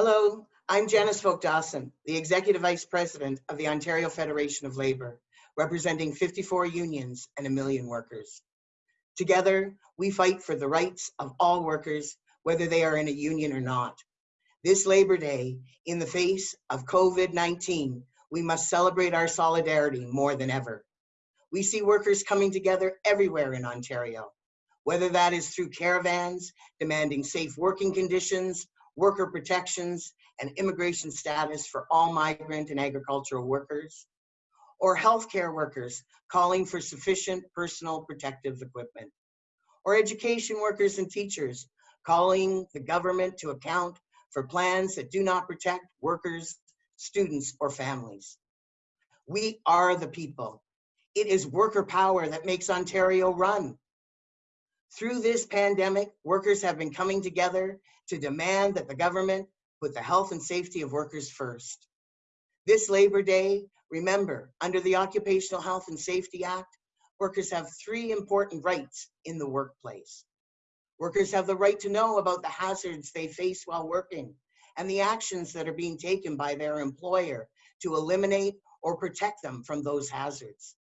Hello, I'm Janice Folk Dawson, the Executive Vice President of the Ontario Federation of Labor, representing 54 unions and a million workers. Together, we fight for the rights of all workers, whether they are in a union or not. This Labor Day, in the face of COVID-19, we must celebrate our solidarity more than ever. We see workers coming together everywhere in Ontario, whether that is through caravans demanding safe working conditions, worker protections, and immigration status for all migrant and agricultural workers, or healthcare workers calling for sufficient personal protective equipment, or education workers and teachers calling the government to account for plans that do not protect workers, students, or families. We are the people. It is worker power that makes Ontario run. Through this pandemic, workers have been coming together to demand that the government put the health and safety of workers first. This Labor Day, remember, under the Occupational Health and Safety Act, workers have three important rights in the workplace. Workers have the right to know about the hazards they face while working and the actions that are being taken by their employer to eliminate or protect them from those hazards.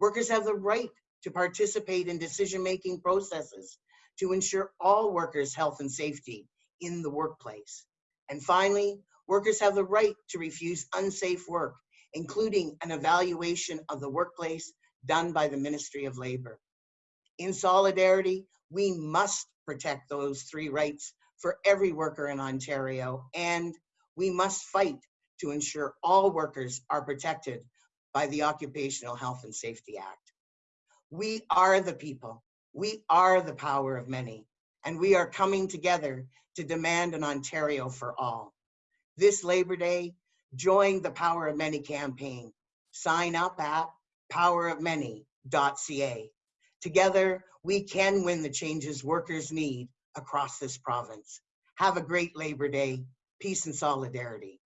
Workers have the right to participate in decision-making processes to ensure all workers' health and safety in the workplace. And finally, workers have the right to refuse unsafe work, including an evaluation of the workplace done by the Ministry of Labor. In solidarity, we must protect those three rights for every worker in Ontario, and we must fight to ensure all workers are protected by the Occupational Health and Safety Act. We are the people. We are the power of many, and we are coming together to demand an Ontario for all. This Labor Day, join the Power of Many campaign. Sign up at powerofmany.ca. Together, we can win the changes workers need across this province. Have a great Labor Day. Peace and solidarity.